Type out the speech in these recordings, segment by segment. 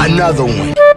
Another one.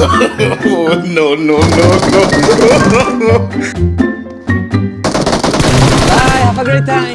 No, no, no, no. Bye, have a great time.